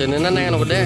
channel na nang ano ko de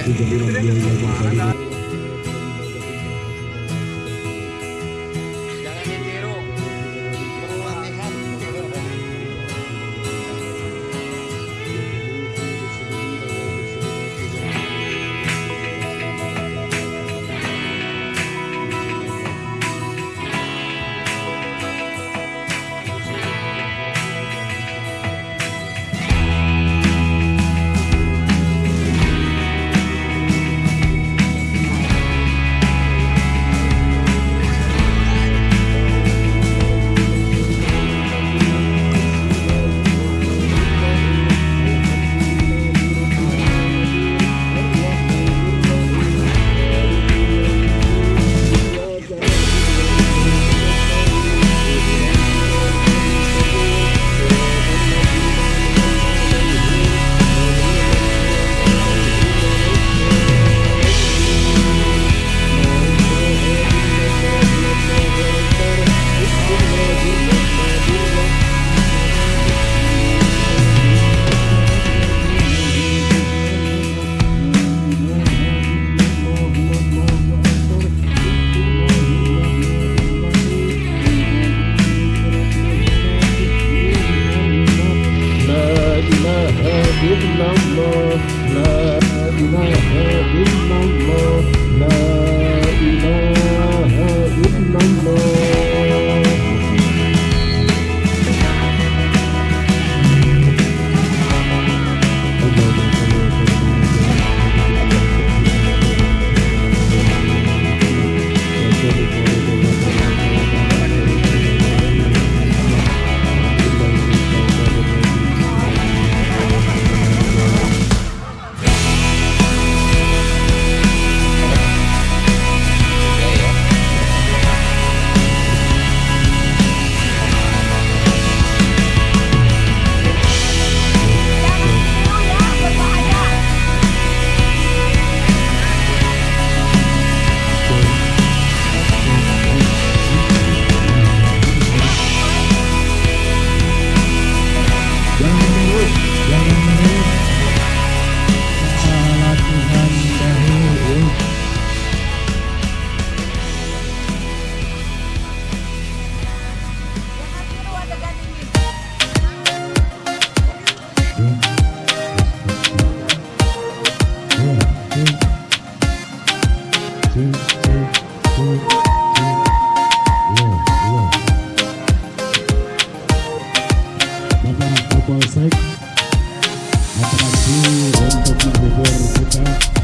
love, love, love. Polsek Atrasi untuk menghibur kita.